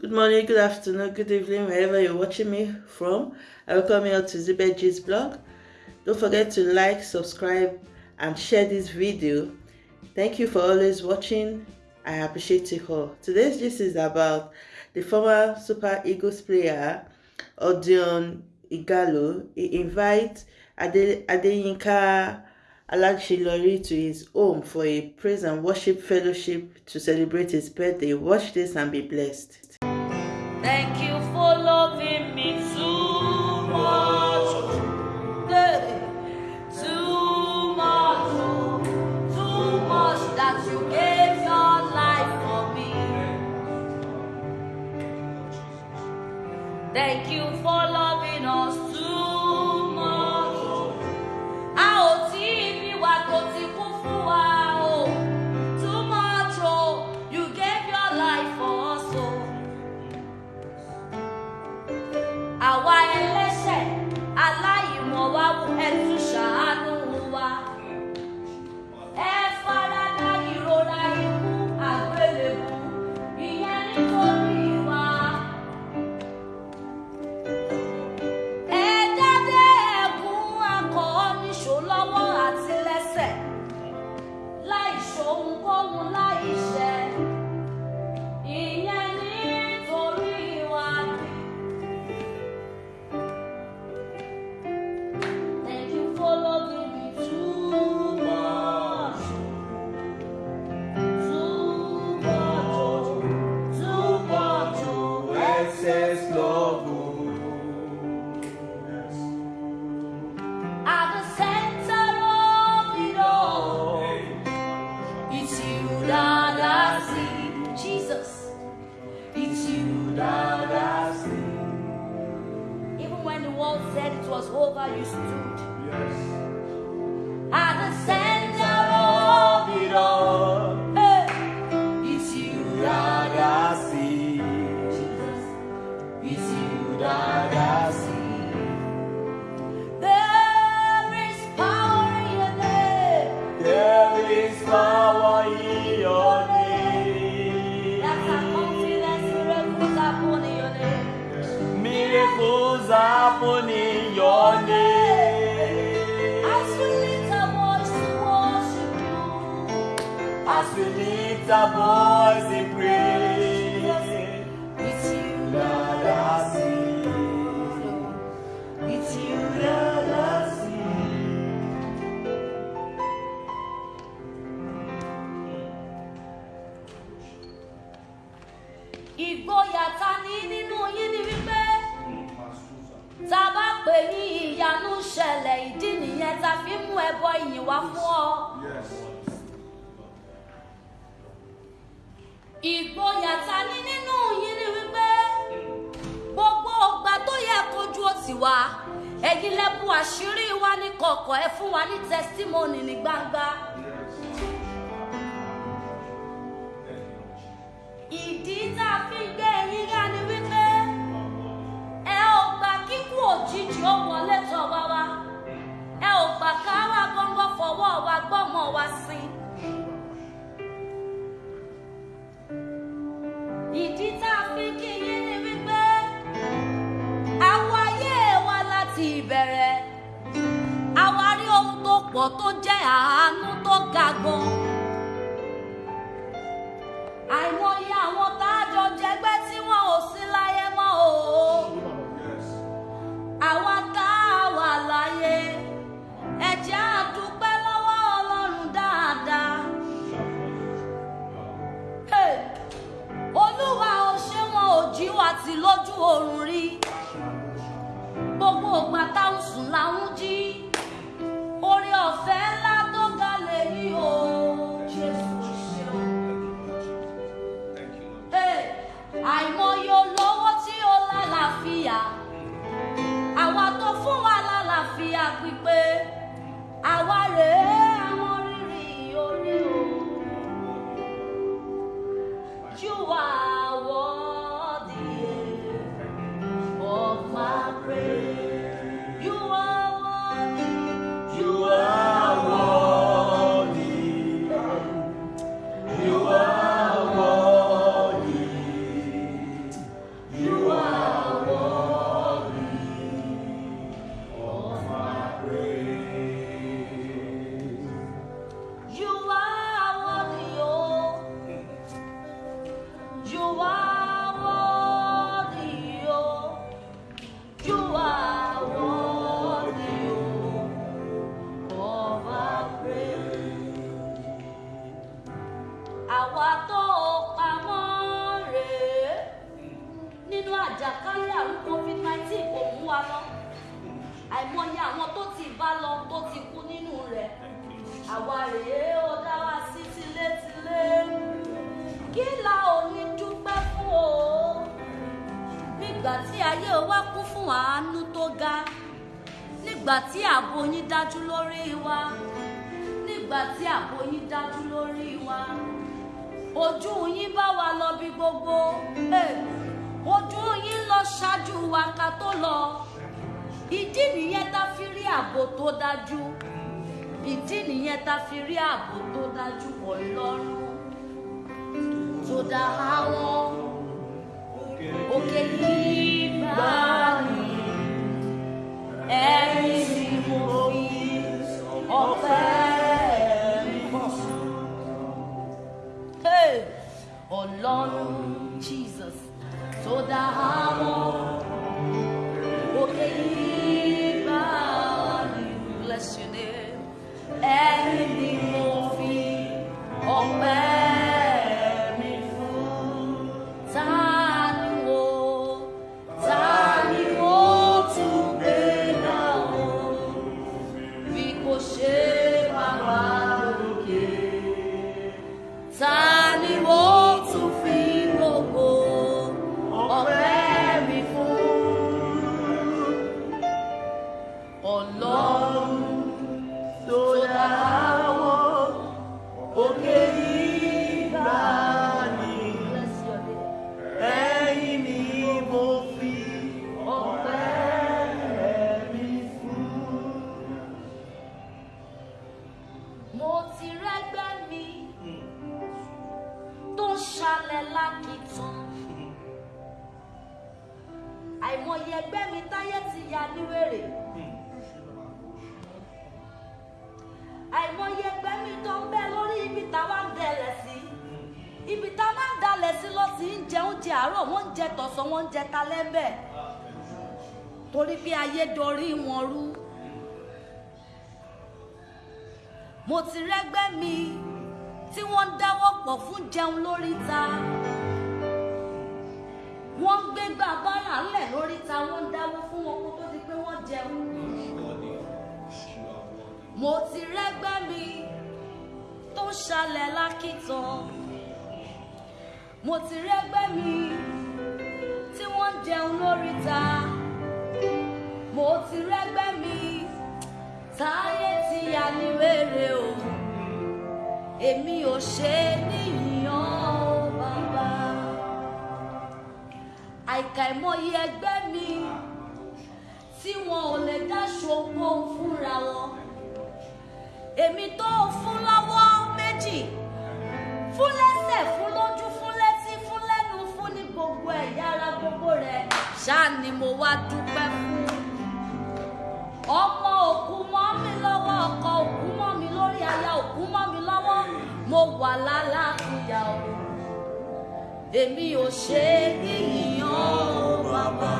Good morning, good afternoon, good evening, wherever you're watching me from. I welcome you to Zibetji's blog. Don't forget to like, subscribe, and share this video. Thank you for always watching. I appreciate you all. Today's gist is about the former Super Eagles player, Odion Igalo. He invites Ade, Adeyinka Alagshilori to his home for a praise and worship fellowship to celebrate his birthday. Watch this and be blessed. Thank you for loving me too much. Too much, too much that you gave your life for me. Thank you for loving us níṣó over, you stood. Yes. At the center of it all, hey, it's you that I I see. Jesus, it's you that Ìgboyà ta ní nínú yín ni wípé gbogbo ọgbà tó yẹ kojú ti wá ẹ̀yin lẹ́bù àṣírí wa ní kọ̀kọ̀ ẹ fún wa ní testimony ní gbangba. ìdí tá a fi gbé ẹyin yá ni wípé ẹ ò gbà kíkú òjijì ó wọlé tọ̀ wá wá ẹ ò gbà ká wá gbọ́ngàn fọwọ́ wa gbọ́mọ wa sí. ìdí lálàáfíà pípé àwa rèé àwa rèé ó dá wa sí wa kún fún ga nígbà tí ààbò yín dájú lórí wa nígbà tí ààbò yín dájú lórí wa ojú yín bá wa lọ bí gbogbo. Ojú yín lọ ṣáájú wa ká tó lọ. Ìdí nìyẹn tá fi rí ààbò tó dájú ìdí nìyẹn tá fi rí ààbò tó dájú ọlọ́run tó dá àwọn òkè bá mi ẹ̀rí tí mo fi ọpẹ́. Hey! Ọlọ́run Jesus tó dá àwọn jẹ àárọ̀ wọ́n ń jẹ tọ̀sán wọ́n ń jẹ talẹ́ torí bí ayé dorí wọn rú. mo ti rẹ́gbẹ́ mi tí wọ́n ń dáwọ́ pọ̀ fún jẹun lórí ta. Wọ́n ń gbégbá bára ńlẹ̀ lórí ta wọ́n ń dáwọ́ fún wọn kó tó di pé wọ́n jẹun. Mo ti rẹ́gbẹ́ mi tó ń ṣalẹ̀ lákìtàn mo ti rẹ́gbẹ́ mi tí wọ́n ń jẹun lórí ta. Mo ti rẹ́gbẹ́ mi táyé ti yà ní wèrè o. Èmi ò ṣe níyàn o bàbá. Àìkàìmọye ẹgbẹ́ mi tí wọn ò lè dáṣọ ohun fúnra wọn. Èmi tó fún lọ́wọ́ wá dúpẹ́ fún. Ọmọ òkú mọ́ mi lọ́wọ́ ọkọ òkú mọ́ mi lórí aya òkú mọ́ mi lọ́wọ́. Mo wà lálàáfíà o. Èmi ò ṣe níyàn o bàbá.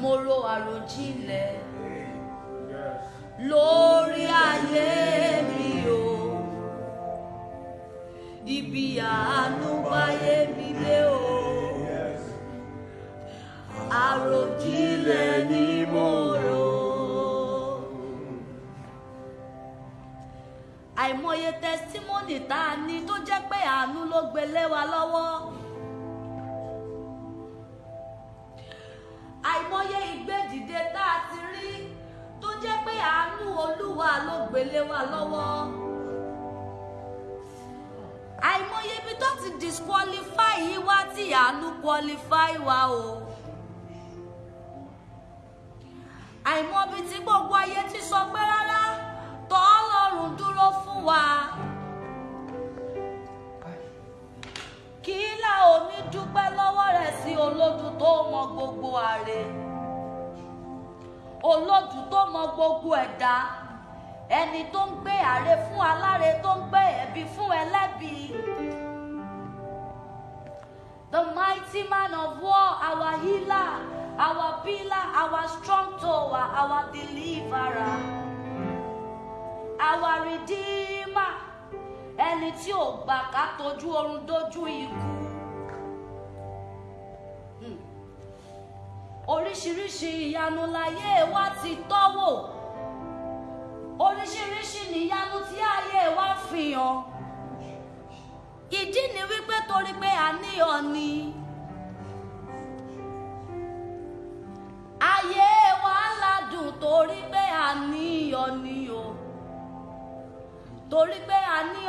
Mo ro àròjinlẹ̀. Lórí lé wa lọ́wọ́. àìmọye ìgbédìde tá a ti rí tó jẹ́ pé àánú olúwa ló gbé lé wa lọ́wọ́. àìmọye ibi tó ti disqualify yìí wá tí àánú qualify wa o. àìmọbi tí gbogbo ayé ti sọ pé rárá tọ́ ọlọ́run dúró fún wa. Ní dúpẹ́ lọ́wọ́ rẹ̀ sí olódù tó mọ gbogbo àrè olódù tó mọ gbogbo ẹ̀dá ẹni tó ń gbé àrè fún aláre tó ń gbé ẹ̀bi fún ẹlẹ́bi. The mighty man of war, our healer, our pillar, our strong tower, our deliverer, our redeemer, ẹni tí ò gbà ká tójú oorun dójú ikú. Oríṣiríṣi ìyanu láyé wa ti tọ́wò. Oríṣiríṣi níyanu tí ayé wa fi hàn. Ìdí ni wípé torí pé ní ọ̀nì ayé wa ládùn torí pé ní ọ̀nì o. Torí pé a ní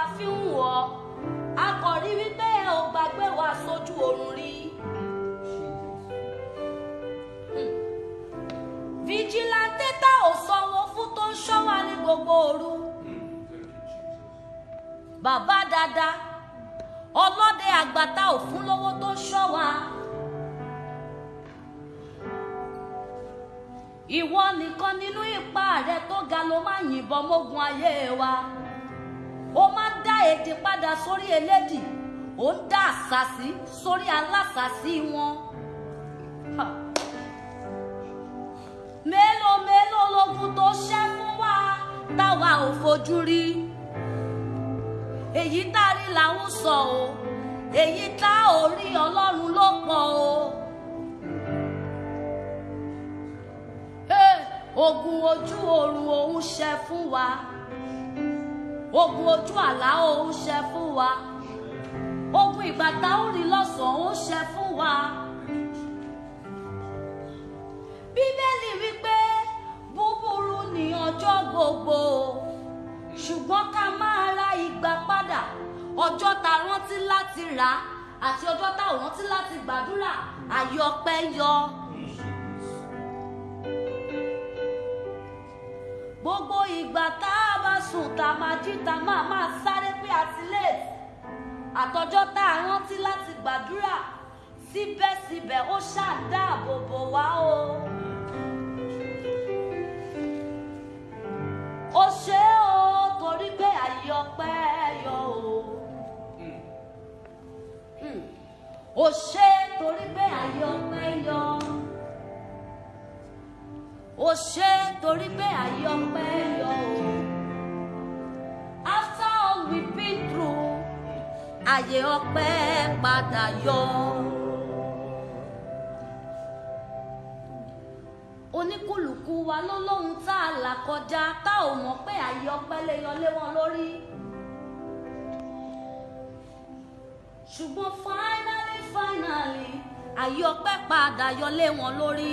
ta fi ń wọ̀ a kò rí wípé ò gbàgbé wa sójú oorun rí. vigilante tá ò sanwó fún tó ń ṣọ́ wa ní gbogbo òru. bàbá dada ọlọ́dẹ àgbà tá ò fún lówó tó ń ṣọ́ wa. ìwọ nìkan nínú ipá rẹ tó ga ló máa yìnbọn mógun ayé wa èdè padà sórí elédì ó ń dá àṣàsí sórí alásàsí wọn. Mélòó mélòó lógun tó ṣẹ́ fún wa táwa ò fojú rí èyí tá a rí làwọn sọ o èyí tá ò rí ọlọ́run ló pọ̀ o. Ogun ojú oorun òun ṣẹ́ fún wa ogun ojú àlá òun ṣẹ́ fún wa. Ogun ìgbà tá ò rí lọ́sàn-án òun ṣẹ́ fún wa. Bíbélì wípé búburú ní ọjọ́ gbogbo. Ṣùgbọ́n ká máa ra ìgbà padà. Ọjọ́ tá rántí láti rà á àti ọjọ́ tá rántí láti gbàdúrà àyọpẹ́ yọ. Sùn tá a máa jí tá a máa máa sáré pé àti late àtọjọ́ tá a rántí láti gbàdúrà síbẹ̀síbẹ̀ ó ṣàdáàbò bò wá o. ó ṣe o torí pé àyè ọpẹ́ yọ o. Ó ṣe torí pé àyè yọ. ó ṣe torí pé àyè yọ o. àyè ọpẹ́ padà yọ. oníkùlùkù wa ló lóhun tá a là kọjá tá ò mọ̀ pé àyè ọpẹ́ lè yọ wọn lórí. ṣùgbọ́n finally finally àyè ọpẹ́ padà yọ lé wọn lórí.